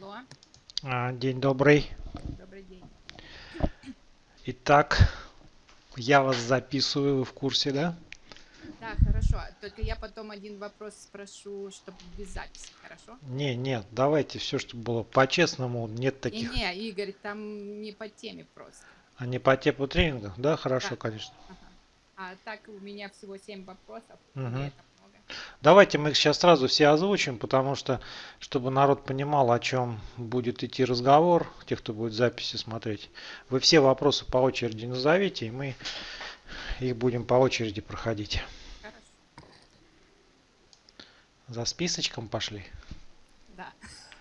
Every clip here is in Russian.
Алло, А, День добрый. добрый день. Итак, я вас записываю, вы в курсе, да? Да, хорошо. Только я потом один вопрос спрошу, чтобы без записи, хорошо? Не, нет, давайте все, чтобы было по-честному, нет таких, Не-не, Игорь, там не по теме просто. а не по типу тренингах, да, хорошо, Да. конечно. Ага. А так у меня всего семь вопросов. много. Давайте мы их сейчас сразу все озвучим, потому что, чтобы народ понимал, о чем будет идти разговор, те, кто будет записи смотреть. Вы все вопросы по очереди назовите, и мы их будем по очереди проходить. За списочком пошли? Да.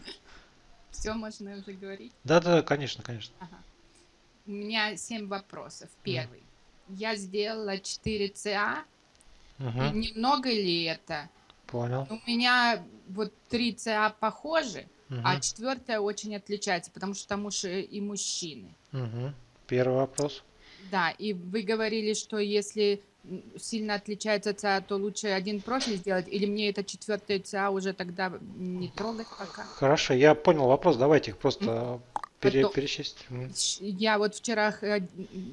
Все, можно уже говорить? Да-да, конечно, конечно. Ага. У меня семь вопросов. Первый. Я сделала 4 ЦА. И немного ли это? понял. У меня вот 3 ЦА похожи, а Мгм, четвертая очень отличается, потому что там уж и и мужчины. мгм. Первый вопрос. Да, и вы говорили, что если сильно отличается ЦА, то лучше один профиль сделать, или мне это четвертая ЦА уже тогда не трогать пока? Хорошо, я понял вопрос. Давайте их просто пере- Потом- перечесть. Я вот вчера, х-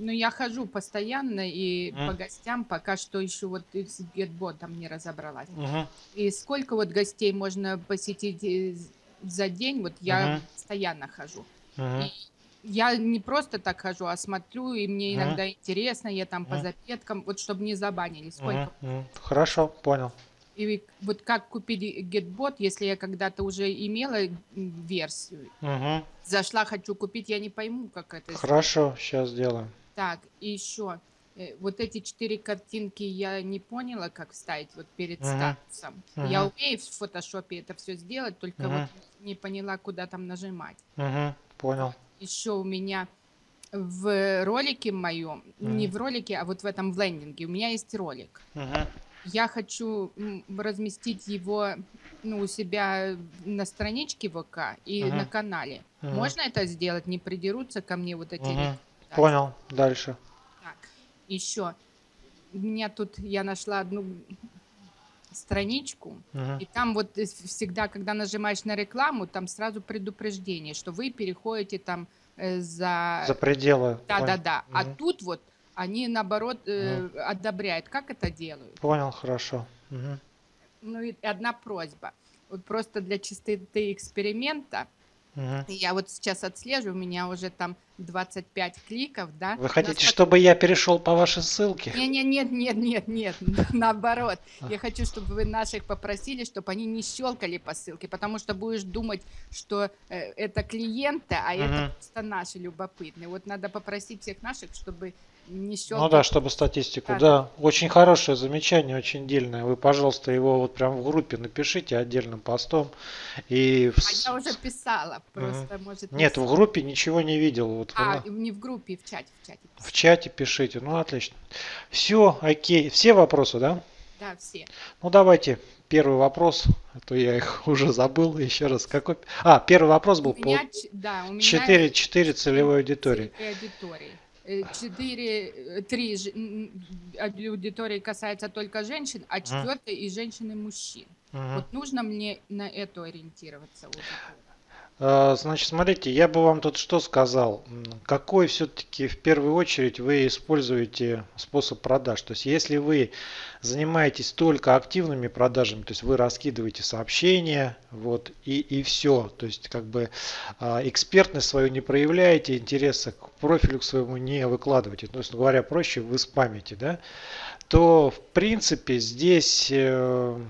ну я хожу постоянно и Мгм. по гостям, пока что еще вот с гетботом не разобралась. Мгм, И сколько вот гостей можно посетить э, за день, вот я Мгм. постоянно хожу. мгм. И я не просто так хожу, а смотрю, и мне иногда интересно, я там по Мгм. запеткам, вот чтобы не забанили, сколько. мгм. Хорошо, понял. И вот как купить GetBot, если я когда-то уже имела версию, Мгм. зашла, хочу купить, я не пойму, как это сделать. Хорошо, сейчас сделаем. Так, и еще, вот эти четыре картинки я не поняла, как вставить вот перед Мгм. статусом. Я Мгм. умею в фотошопе это все сделать, только Мгм. вот не поняла, куда там нажимать. Мгм, Понял. еще у меня в ролике моем, не Мгм. в ролике, а вот в этом в лендинге, у меня есть ролик. Мгм. Я хочу разместить его ну, у себя на страничке ВК и Мгм. на канале. Мгм. Можно это сделать? Не придерутся ко мне вот эти рекомендации? Понял. Дальше. Так, еще. У меня тут, я нашла одну страничку, Мгм. и там вот всегда, когда нажимаешь на рекламу, там сразу предупреждение, что вы переходите там э, за... За пределы. Да, Пон- да, да. А тут вот они наоборот э, одобряют. Как это делают? Понял, хорошо. Мгм. Ну и одна просьба. Вот просто для чистоты эксперимента. Мгм. Я вот сейчас отслеживаю, у меня уже там 25 кликов, да? Вы хотите, Нас чтобы я перешел по вашей ссылке? Не, не, нет, нет, нет, нет, наоборот. А. Я хочу, чтобы вы наших попросили, чтобы они не щелкали по ссылке, потому что будешь думать, что э, это клиенты, а Мгм. это просто наши любопытные. Вот надо попросить всех наших, чтобы не щелкали. Ну да, чтобы статистику. Да, Да, очень хорошее замечание, очень дельное. Вы, пожалуйста, его вот прям в группе напишите отдельным постом. И в А я уже писала, просто может. не Нет, в с- группе ничего не видел. Вот А, на- не в группе, в чате, в чате. в писала. чате пишите. Ну, отлично. Все, окей. Все вопросы, да? Да, все. Ну, давайте первый вопрос. А то я их уже забыл. Еще раз. Какой? А, первый вопрос был У по меня, ч- да, у меня 4, 4 целевой аудитории. целевой аудитории. Э, Четыре, э, три аудитории касается только женщин, а четвертая и женщин и мужчин. Мгм. Вот нужно мне на эту ориентироваться. аудиторию? А, Значит, смотрите, я бы вам тут что сказал. Какой все-таки в первую очередь вы используете способ продаж? То есть, если вы занимаетесь только активными продажами, то есть вы раскидываете сообщения, вот, и, и все. То есть, как бы а, экспертность свою не проявляете, интереса к профилю к своему не выкладываете. То есть, говоря проще, вы спамите, да? То, в принципе, здесь э,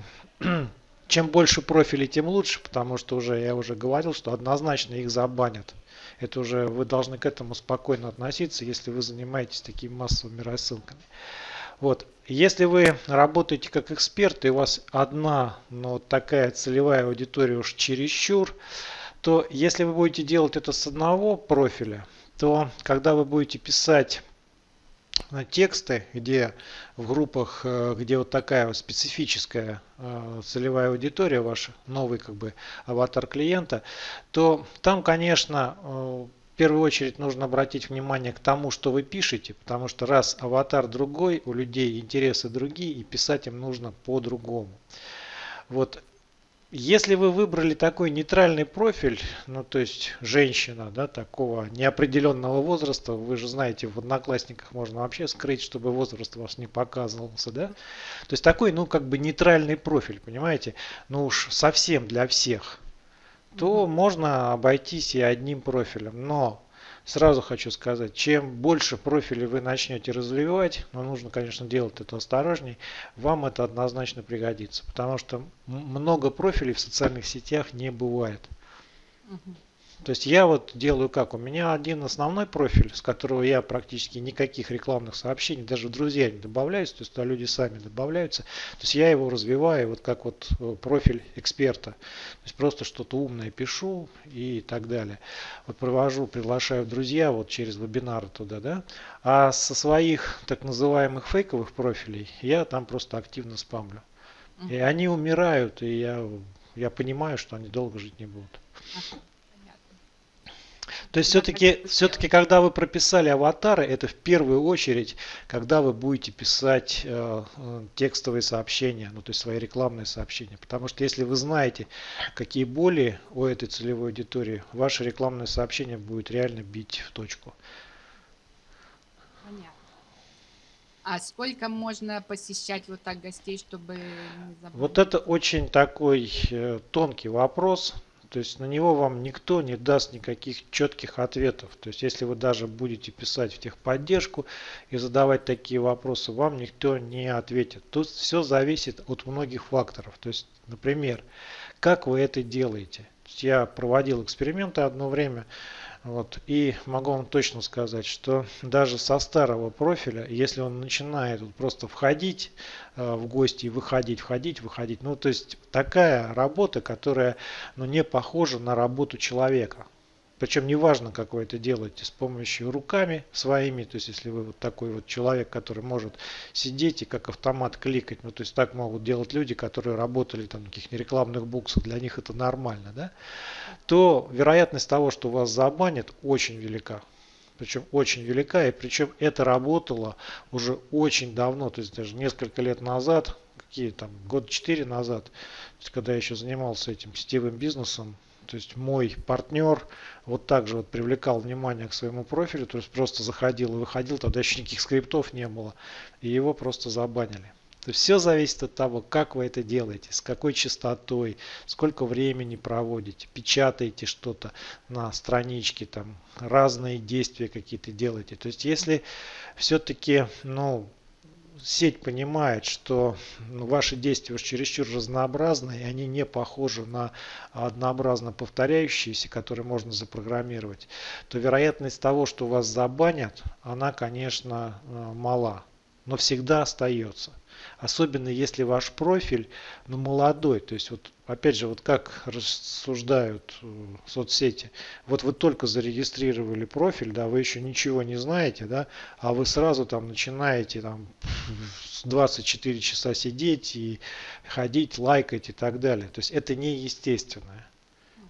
чем больше профилей, тем лучше, потому что уже я уже говорил, что однозначно их забанят. Это уже вы должны к этому спокойно относиться, если вы занимаетесь такими массовыми рассылками. Вот. Если вы работаете как эксперт, и у вас одна, но такая целевая аудитория уж чересчур, то если вы будете делать это с одного профиля, то когда вы будете писать тексты, где в группах, э, где вот такая специфическая э, целевая аудитория ваша, новый как бы аватар клиента, то там, конечно, э, в первую очередь нужно обратить внимание к тому, что вы пишете, потому что раз аватар другой, у людей интересы другие, и писать им нужно по-другому. Вот если вы выбрали такой нейтральный профиль, ну то есть женщина, да, такого неопределенного возраста, вы же знаете, в одноклассниках можно вообще скрыть, чтобы возраст вас не показывался, да. То есть такой, ну как бы нейтральный профиль, понимаете, ну уж совсем для всех, то можно обойтись и одним профилем. Но Сразу хочу сказать, чем больше профилей вы начнете развивать, но нужно, конечно, делать это осторожней, вам это однозначно пригодится. Потому что много профилей в социальных сетях не бывает. Угу. То есть я вот делаю как? У меня один основной профиль, с которого я практически никаких рекламных сообщений, даже в друзья не добавляюсь, то есть туда люди сами добавляются. То есть я его развиваю вот как вот э, профиль эксперта. То есть просто что-то умное пишу и так далее. Вот провожу, приглашаю друзья вот через вебинары туда, да. А со своих так называемых фейковых профилей я там просто активно спамлю. И они умирают, и я, я понимаю, что они долго жить не будут. То есть все-таки, все-таки, когда вы прописали аватары, это в первую очередь, когда вы будете писать э, э, текстовые сообщения, ну то есть свои рекламные сообщения. Потому что если вы знаете, какие боли у этой целевой аудитории, ваше рекламное сообщение будет реально бить в точку. Понятно. А сколько можно посещать вот так гостей, чтобы? Вот это очень такой э, тонкий вопрос. То есть на него вам никто не даст никаких четких ответов. То есть если вы даже будете писать в техподдержку и задавать такие вопросы, вам никто не ответит. Тут все зависит от многих факторов. То есть, например, как вы это делаете. Я проводил эксперименты одно время. Вот. И могу вам точно сказать, что даже со старого профиля, если он начинает вот просто входить э, в гости выходить, входить, выходить, ну то есть такая работа, которая ну, не похожа на работу человека. Причем неважно, как вы это делаете, с помощью руками своими, то есть если вы вот такой вот человек, который может сидеть и как автомат кликать, ну то есть так могут делать люди, которые работали там в каких-нибудь рекламных буксах, для них это нормально, да, то вероятность того, что вас забанят, очень велика. Причем очень велика, и причем это работало уже очень давно, то есть даже несколько лет назад, какие там, год четыре назад, когда я еще занимался этим сетевым бизнесом, то есть мой партнер вот так же вот привлекал внимание к своему профилю, то есть просто заходил и выходил, тогда еще никаких скриптов не было, и его просто забанили. То есть все зависит от того, как вы это делаете, с какой частотой, сколько времени проводите, печатаете что-то на страничке, там разные действия какие-то делаете. То есть если все-таки ну, сеть понимает, что ну, ваши действия уж чересчур разнообразны, и они не похожи на однообразно повторяющиеся, которые можно запрограммировать, то вероятность того, что вас забанят, она, конечно, э, мала, но всегда остается. Особенно если ваш профиль ну, молодой. То есть вот опять же, вот как рассуждают э, соцсети. Вот вы только зарегистрировали профиль, да, вы еще ничего не знаете, да, а вы сразу там начинаете там 24 часа сидеть и ходить, лайкать и так далее. То есть это неестественное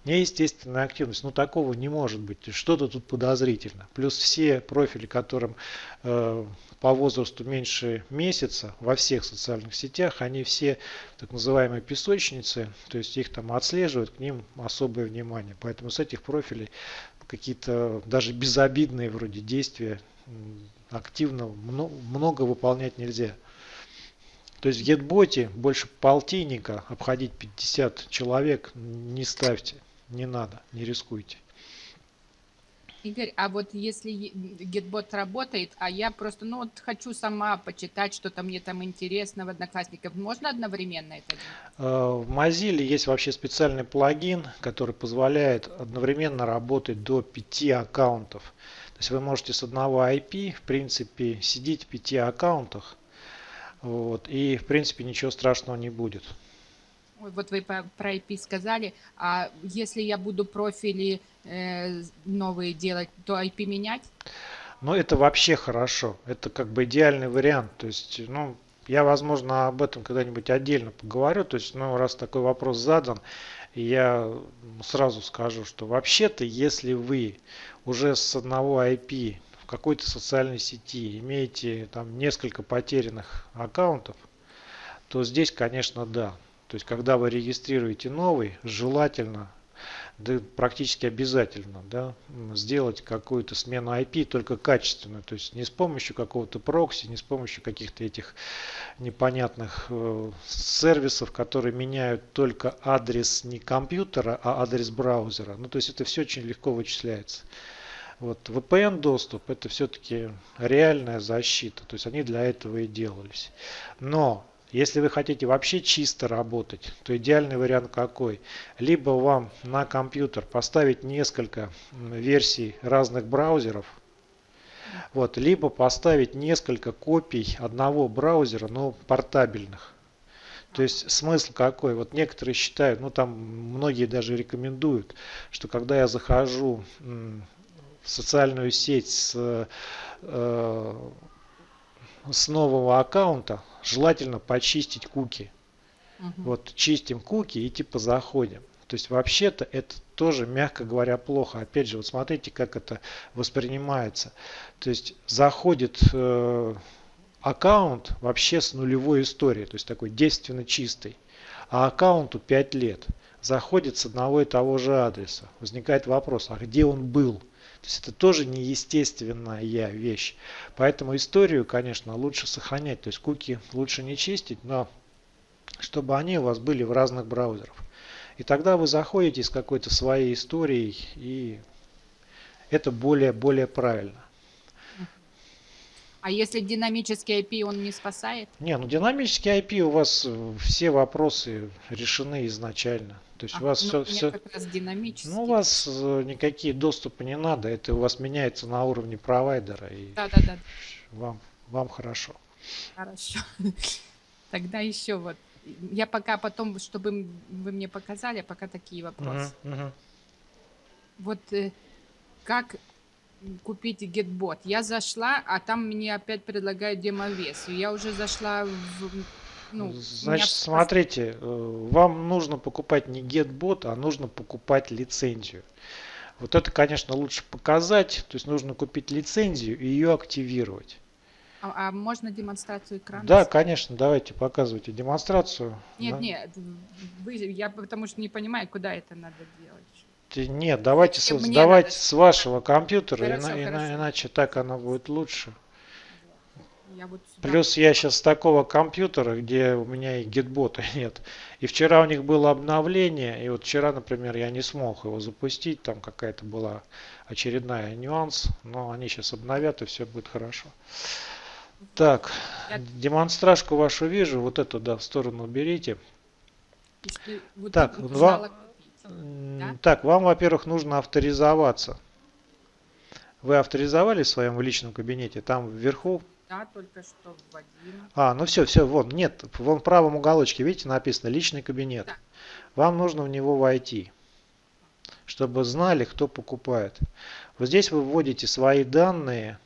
неестественная активность. Ну такого не может быть. Что-то тут подозрительно. Плюс все профили, которым э, по возрасту меньше месяца во всех социальных сетях, они все так называемые песочницы, то есть их там отслеживают, к ним особое внимание. Поэтому с этих профилей какие-то даже безобидные вроде действия активно много выполнять нельзя. То есть в GetBot больше полтинника обходить 50 человек не ставьте. Не надо, не рискуйте. Игорь, а вот если гетбот работает, а я просто, ну вот хочу сама почитать, что-то мне там интересно в Одноклассниках, можно одновременно это делать? Э, в Mozilla есть вообще специальный плагин, который позволяет одновременно работать до 5 аккаунтов. То есть вы можете с одного IP, в принципе, сидеть в 5 аккаунтах, вот, и в принципе ничего страшного не будет вот вы про IP сказали, а если я буду профили э, новые делать, то IP менять? Ну, это вообще хорошо. Это как бы идеальный вариант. То есть, ну, я, возможно, об этом когда-нибудь отдельно поговорю. То есть, ну, раз такой вопрос задан, я сразу скажу, что вообще-то, если вы уже с одного IP в какой-то социальной сети имеете там несколько потерянных аккаунтов, то здесь, конечно, да. То есть, когда вы регистрируете новый, желательно да практически обязательно да, сделать какую-то смену IP, только качественную, то есть не с помощью какого-то прокси, не с помощью каких-то этих непонятных э, сервисов, которые меняют только адрес не компьютера, а адрес браузера. Ну, то есть это все очень легко вычисляется. Вот VPN доступ это все-таки реальная защита, то есть они для этого и делались. Но если вы хотите вообще чисто работать, то идеальный вариант какой? Либо вам на компьютер поставить несколько версий разных браузеров, вот, либо поставить несколько копий одного браузера, но портабельных. То есть смысл какой? Вот некоторые считают, ну там многие даже рекомендуют, что когда я захожу в социальную сеть с, э, с нового аккаунта, желательно почистить куки. Угу. Вот чистим куки и типа заходим. То есть вообще-то это тоже, мягко говоря, плохо. Опять же, вот смотрите, как это воспринимается. То есть заходит э, аккаунт вообще с нулевой историей, то есть такой действенно чистый. А аккаунту 5 лет. Заходит с одного и того же адреса. Возникает вопрос, а где он был? То есть это тоже неестественная вещь. Поэтому историю, конечно, лучше сохранять. То есть куки лучше не чистить, но чтобы они у вас были в разных браузерах. И тогда вы заходите с какой-то своей историей, и это более-более правильно. А если динамический IP он не спасает? Не, ну динамический IP у вас все вопросы решены изначально. То есть а, у вас ну, все, все... как раз динамически. Ну, у вас э, никакие доступы не надо, это у вас меняется на уровне провайдера. И да, да, да. Вам, вам хорошо. Хорошо. Тогда еще вот. Я пока потом, чтобы вы мне показали, пока такие вопросы. Угу, угу. Вот э, как купить GetBot? Я зашла, а там мне опять предлагают демовес. Я уже зашла в ну, Значит, меня... смотрите, э, вам нужно покупать не GetBot, а нужно покупать лицензию. Вот это, конечно, лучше показать. То есть нужно купить лицензию и ее активировать. А, а можно демонстрацию экрана? Да, конечно, давайте показывайте демонстрацию. Нет, да. нет, вы, я потому что не понимаю, куда это надо делать. Нет, давайте, с, давайте надо... с вашего компьютера, хорошо, ина, хорошо. иначе так оно будет лучше. Я вот сюда... Плюс я сейчас с такого компьютера, где у меня и гитбота нет. И вчера у них было обновление, и вот вчера, например, я не смог его запустить, там какая-то была очередная нюанс, но они сейчас обновят и все будет хорошо. Так, я... демонстражку вашу вижу, вот эту, да, в сторону уберите. Вот так, вам, да? так, вам, во-первых, нужно авторизоваться. Вы авторизовали в своем личном кабинете? Там вверху да, только что вводим. А, ну все, все, вон, нет, вон в правом уголочке, видите, написано личный кабинет. Да. Вам нужно в него войти, чтобы знали, кто покупает. Вот здесь вы вводите свои данные.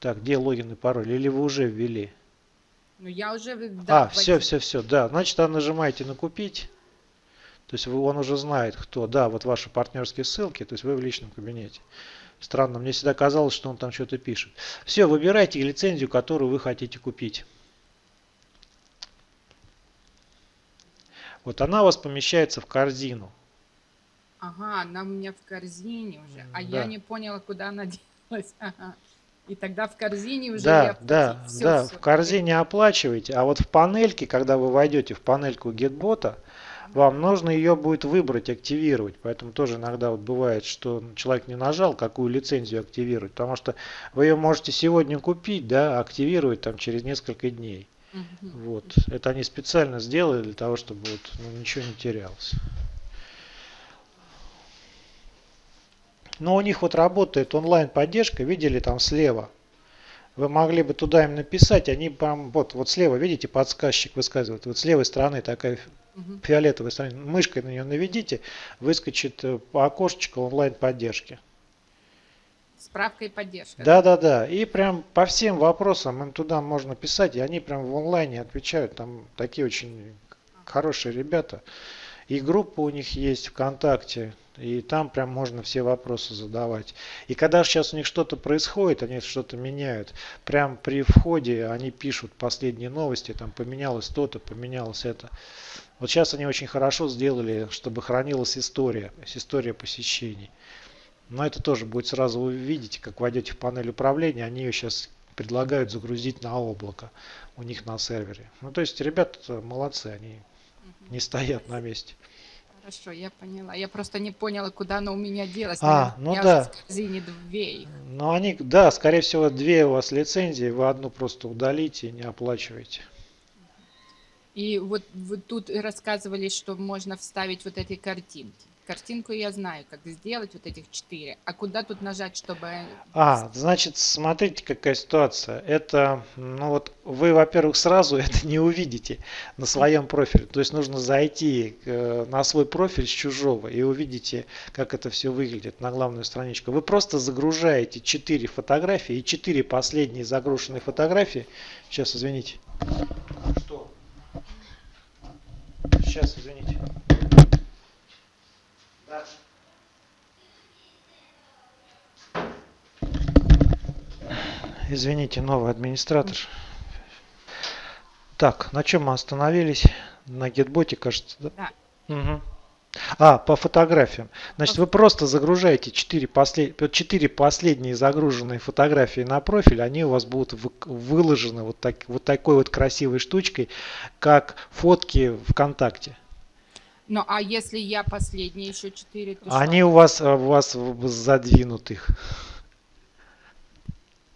Так, где логин и пароль? Или вы уже ввели? Ну, я уже... Да, а, все, все, все, да. Значит, а нажимаете на купить. То есть он уже знает, кто. Да, вот ваши партнерские ссылки, то есть вы в личном кабинете. Странно, мне всегда казалось, что он там что-то пишет. Все, выбирайте лицензию, которую вы хотите купить. Вот она у вас помещается в корзину. Ага, она у меня в корзине уже. А да. я не поняла, куда она делась. Ага. И тогда в корзине уже да, я да, все, да, все. в корзине оплачиваете, а вот в панельке, когда вы войдете в панельку GetBot, вам нужно ее будет выбрать, активировать. Поэтому тоже иногда вот бывает, что человек не нажал, какую лицензию активировать. Потому что вы ее можете сегодня купить, да, активировать там через несколько дней. Угу. Вот. Это они специально сделали для того, чтобы вот, ну, ничего не терялось. Но у них вот работает онлайн поддержка, видели там слева. Вы могли бы туда им написать, они прям вот, вот слева, видите, подсказчик высказывает. Вот с левой стороны такая угу. фиолетовая страница. Мышкой на нее наведите, выскочит э, по окошечку онлайн поддержки. Справка и поддержка. Да, да, да. И прям по всем вопросам им туда можно писать, и они прям в онлайне отвечают. Там такие очень хорошие ребята. И группа у них есть ВКонтакте. И там прям можно все вопросы задавать. И когда сейчас у них что-то происходит, они что-то меняют, прям при входе они пишут последние новости, там поменялось то-то, поменялось это. Вот сейчас они очень хорошо сделали, чтобы хранилась история, история посещений. Но это тоже будет сразу вы видите, как войдете в панель управления, они ее сейчас предлагают загрузить на облако у них на сервере. Ну то есть ребята молодцы, они не стоят на месте. Хорошо, я поняла. Я просто не поняла, куда оно у меня делось. А, Наверное, ну у меня да. уже в корзине две их. Ну они, да, скорее всего, две у вас лицензии, вы одну просто удалите и не оплачиваете. И вот вы тут рассказывали, что можно вставить вот эти картинки. Картинку я знаю, как сделать вот этих четыре. А куда тут нажать, чтобы... А, значит, смотрите, какая ситуация. Это, ну вот, вы, во-первых, сразу это не увидите на своем профиле. То есть нужно зайти э, на свой профиль с чужого и увидите, как это все выглядит на главную страничку. Вы просто загружаете 4 фотографии и 4 последние загруженные фотографии. Сейчас, извините. Что? Сейчас, извините. Дальше. Извините, новый администратор. Так, на чем мы остановились? На гетботе, кажется, да? Да. Угу. А, по фотографиям. Значит, вы просто загружаете 4, послед... 4 последние загруженные фотографии на профиль, они у вас будут вы... выложены вот, так... вот такой вот красивой штучкой, как фотки ВКонтакте. Ну, а если я последние еще четыре, то Они что? у вас, у вас задвинут их.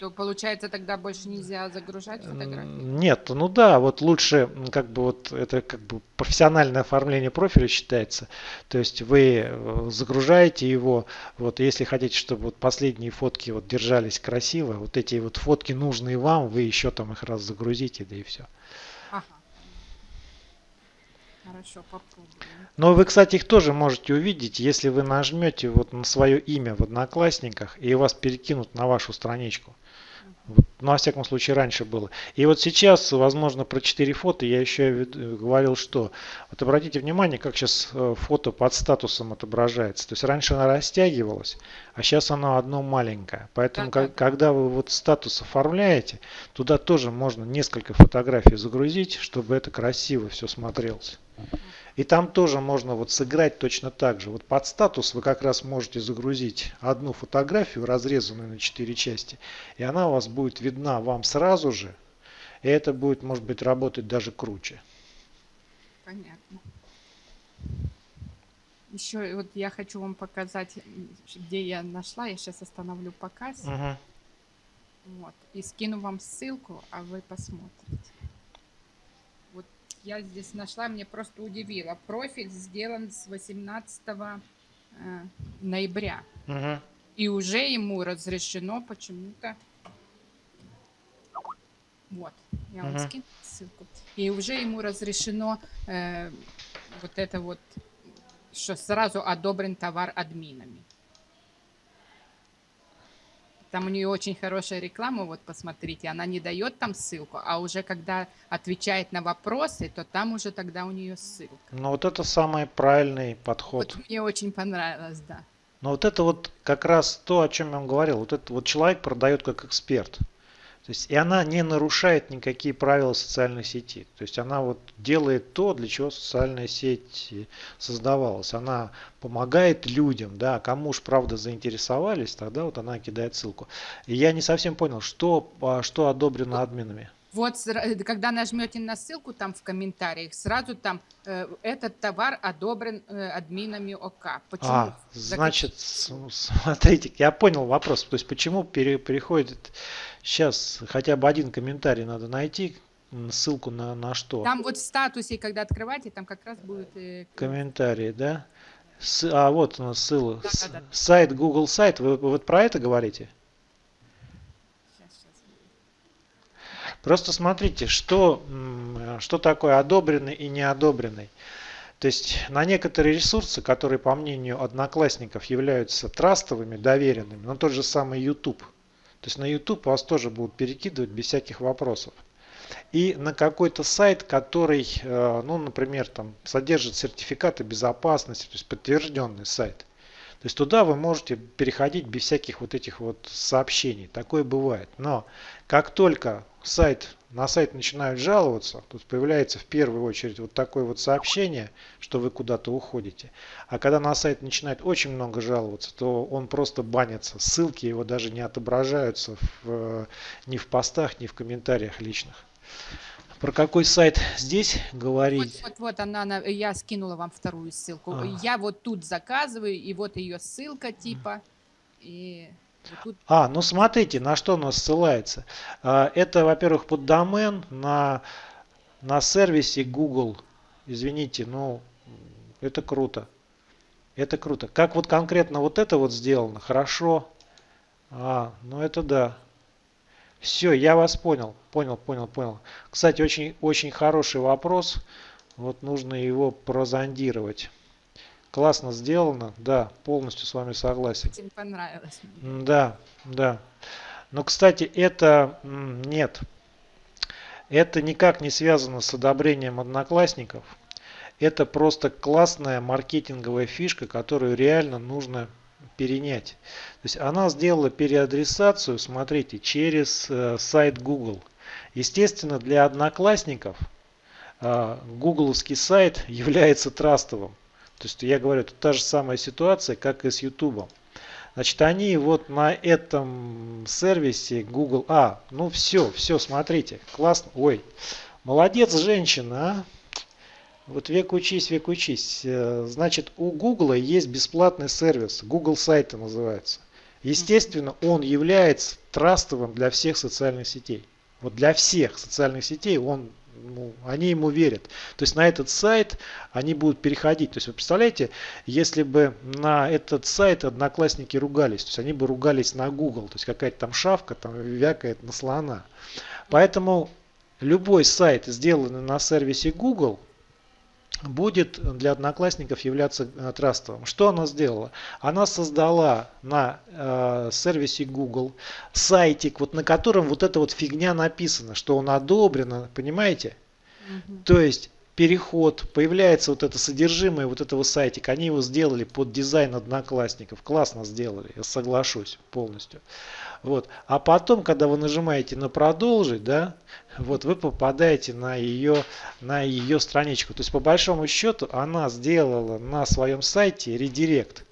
То получается тогда больше нельзя загружать фотографии? Нет, ну да, вот лучше, как бы вот это как бы профессиональное оформление профиля считается. То есть вы э, загружаете его, вот если хотите, чтобы вот последние фотки вот держались красиво, вот эти вот фотки нужные вам, вы еще там их раз загрузите, да и все. Ага. Хорошо, попробуем. Но вы, кстати, их тоже можете увидеть, если вы нажмете вот на свое имя в Одноклассниках и вас перекинут на вашу страничку. Вот, ну, во всяком случае, раньше было. И вот сейчас, возможно, про 4 фото я еще говорил, что... Вот обратите внимание, как сейчас э, фото под статусом отображается. То есть раньше она растягивалась, а сейчас она одно маленькое. Поэтому, Да, да, как, когда вы вот статус оформляете, туда тоже можно несколько фотографий загрузить, чтобы это красиво все смотрелось. И там тоже можно вот сыграть точно так же. Вот под статус вы как раз можете загрузить одну фотографию, разрезанную на 4 части. И она у вас будет видна вам сразу же. И это будет, может быть, работать даже круче. Понятно. Еще вот я хочу вам показать, где я нашла. Я сейчас остановлю показ. Угу. Вот. И скину вам ссылку, а вы посмотрите. Я здесь нашла, мне просто удивило. Профиль сделан с 18 э, ноября. Угу. И уже ему разрешено почему-то... Вот, я вам Мгм. скину ссылку. И уже ему разрешено э, вот это вот, что сразу одобрен товар админами. Там у нее очень хорошая реклама, вот посмотрите, она не дает там ссылку, а уже когда отвечает на вопросы, то там уже тогда у нее ссылка. Но вот это самый правильный подход. Вот мне очень понравилось, да. Но вот это вот как раз то, о чем я вам говорил. Вот это вот человек продает как эксперт. То есть и она не нарушает никакие правила социальной сети. То есть она вот делает то, для чего социальная сеть создавалась. Она помогает людям, да, кому уж правда заинтересовались, тогда вот она кидает ссылку. И я не совсем понял, что, а, что одобрено админами. Вот, э, когда нажмете на ссылку там в комментариях, сразу там э, этот товар одобрен э, админами ОК. Почему? А, значит, смотрите, я понял вопрос. То есть почему пере- переходит сейчас хотя бы один комментарий надо найти, ссылку на, на что? Там вот в статусе, когда открываете, там как раз будет... э, Комментарии, да? С- а вот у нас ссылка. Да, С- да, да. Сайт, Google сайт. Вы, вы вот про это говорите? Просто смотрите, что, что такое одобренный и неодобренный. То есть на некоторые ресурсы, которые по мнению одноклассников являются трастовыми, доверенными, ну тот же самый YouTube. То есть на YouTube вас тоже будут перекидывать без всяких вопросов. И на какой-то сайт, который, э, ну, например, там содержит сертификаты безопасности, то есть подтвержденный сайт. То есть туда вы можете переходить без всяких вот этих вот сообщений. Такое бывает. Но как только сайт, на сайт начинают жаловаться, тут появляется в первую очередь вот такое вот сообщение, что вы куда-то уходите. А когда на сайт начинает очень много жаловаться, то он просто банится. Ссылки его даже не отображаются в, ни в постах, ни в комментариях личных. Про какой сайт здесь говорить? Вот, вот, вот она, она, я скинула вам вторую ссылку. А. Я вот тут заказываю, и вот ее ссылка типа. И вот тут... А, ну смотрите, на что она ссылается. А, это, во-первых, под домен на, на сервисе Google. Извините, ну это круто. Это круто. Как вот конкретно вот это вот сделано, хорошо. А, ну это да. Все, я вас понял. Понял, понял, понял. Кстати, очень, очень хороший вопрос. Вот нужно его прозондировать. Классно сделано, да, полностью с вами согласен. Очень понравилось. Да, да. Но, кстати, это нет. Это никак не связано с одобрением одноклассников. Это просто классная маркетинговая фишка, которую реально нужно перенять. То есть она сделала переадресацию, смотрите, через э, сайт Google. Естественно, для одноклассников э, гугловский сайт является трастовым. То есть я говорю, это та же самая ситуация, как и с YouTube. Значит, они вот на этом сервисе Google... А, ну все, все, смотрите, классно. Ой, молодец женщина, а? Вот век учись, век учись. Э, значит, у Google есть бесплатный сервис, Google сайты называется. Естественно, он является трастовым для всех социальных сетей. Вот для всех социальных сетей он, ну, они ему верят. То есть на этот сайт они будут переходить. То есть вы представляете, если бы на этот сайт одноклассники ругались, то есть они бы ругались на Google, то есть какая-то там шавка там вякает на слона. Поэтому любой сайт, сделанный на сервисе Google, будет для одноклассников являться э, трастовым. Что она сделала? Она создала на э, сервисе Google сайтик, вот на котором вот эта вот фигня написана, что он одобрено, понимаете? Угу. То есть переход, появляется вот это содержимое вот этого сайтика. Они его сделали под дизайн одноклассников. Классно сделали, я соглашусь полностью. Вот. А потом, когда вы нажимаете на продолжить, да, вот вы попадаете на ее, на ее страничку. То есть по большому счету она сделала на своем сайте редирект.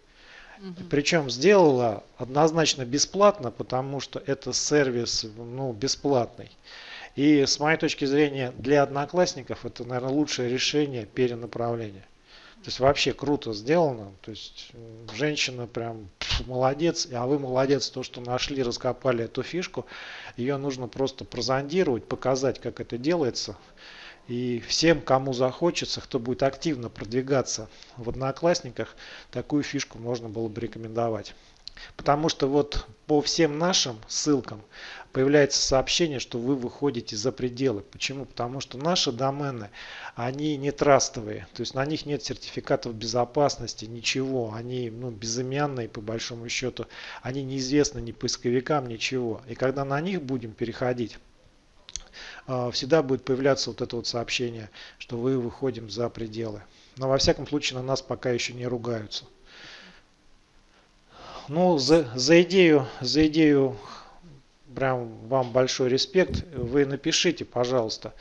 Угу. Причем сделала однозначно бесплатно, потому что это сервис ну, бесплатный. И с моей точки зрения для одноклассников это, наверное, лучшее решение перенаправления. То есть вообще круто сделано. То есть женщина прям молодец, а вы молодец, то, что нашли, раскопали эту фишку. Ее нужно просто прозондировать, показать, как это делается. И всем, кому захочется, кто будет активно продвигаться в Одноклассниках, такую фишку можно было бы рекомендовать. Потому что вот по всем нашим ссылкам появляется сообщение, что вы выходите за пределы. Почему? Потому что наши домены, они не трастовые. То есть на них нет сертификатов безопасности, ничего. Они ну, безымянные по большому счету. Они неизвестны ни поисковикам, ничего. И когда на них будем переходить, а, всегда будет появляться вот это вот сообщение, что вы выходим за пределы. Но во всяком случае на нас пока еще не ругаются. Ну, за, за идею, за идею прям вам большой респект. Вы напишите, пожалуйста,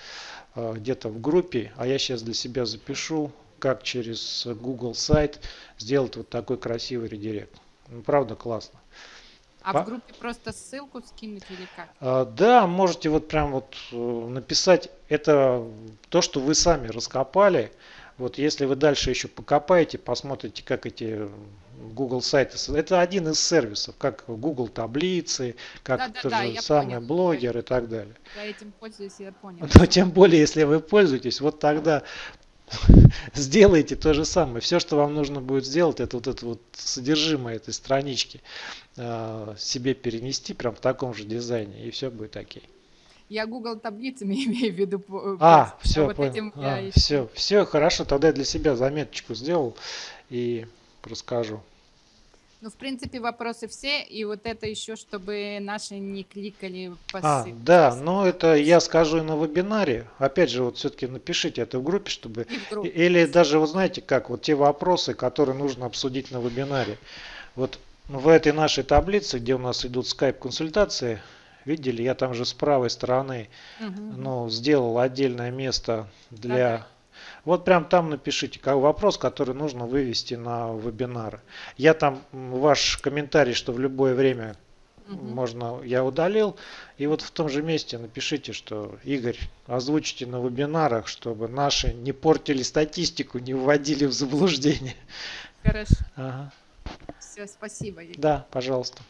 э, где-то в группе, а я сейчас для себя запишу, как через Google сайт сделать вот такой красивый редирект. Ну, правда, классно. А По... в группе просто ссылку скинуть или как? А, да, можете вот прям вот э, написать. Это то, что вы сами раскопали. Вот если вы дальше еще покопаете, посмотрите, как эти Google сайты, это один из сервисов, как Google таблицы, как да, тот да, же самый понял. блогер и так далее. Я этим пользуюсь, я понял. Но тем более, если вы пользуетесь, вот тогда сделайте то же самое. Все, что вам нужно будет сделать, это вот это вот содержимое этой странички э, себе перенести прям в таком же дизайне, и все будет окей. Я Google таблицами имею в виду. А, все, вот понял. Этим а, я... все, все, хорошо, тогда я для себя заметочку сделал и расскажу. Ну, в принципе, вопросы все, и вот это еще, чтобы наши не кликали по А, да, но это я скажу и на вебинаре. Опять же, вот все-таки напишите это в группе, чтобы... и в группе. Или даже, вы знаете, как, вот те вопросы, которые нужно обсудить на вебинаре. Вот в этой нашей таблице, где у нас идут скайп-консультации, видели, я там же с правой стороны, Мгм. ну, сделал отдельное место для... Да-да. Вот прям там напишите как вопрос, который нужно вывести на вебинар. Я там ваш комментарий, что в любое время Мгм. можно, я удалил. И вот в том же месте напишите, что Игорь, озвучите на вебинарах, чтобы наши не портили статистику, не вводили в заблуждение. Хорошо. Ага. Все, спасибо. Игорь. Да, пожалуйста.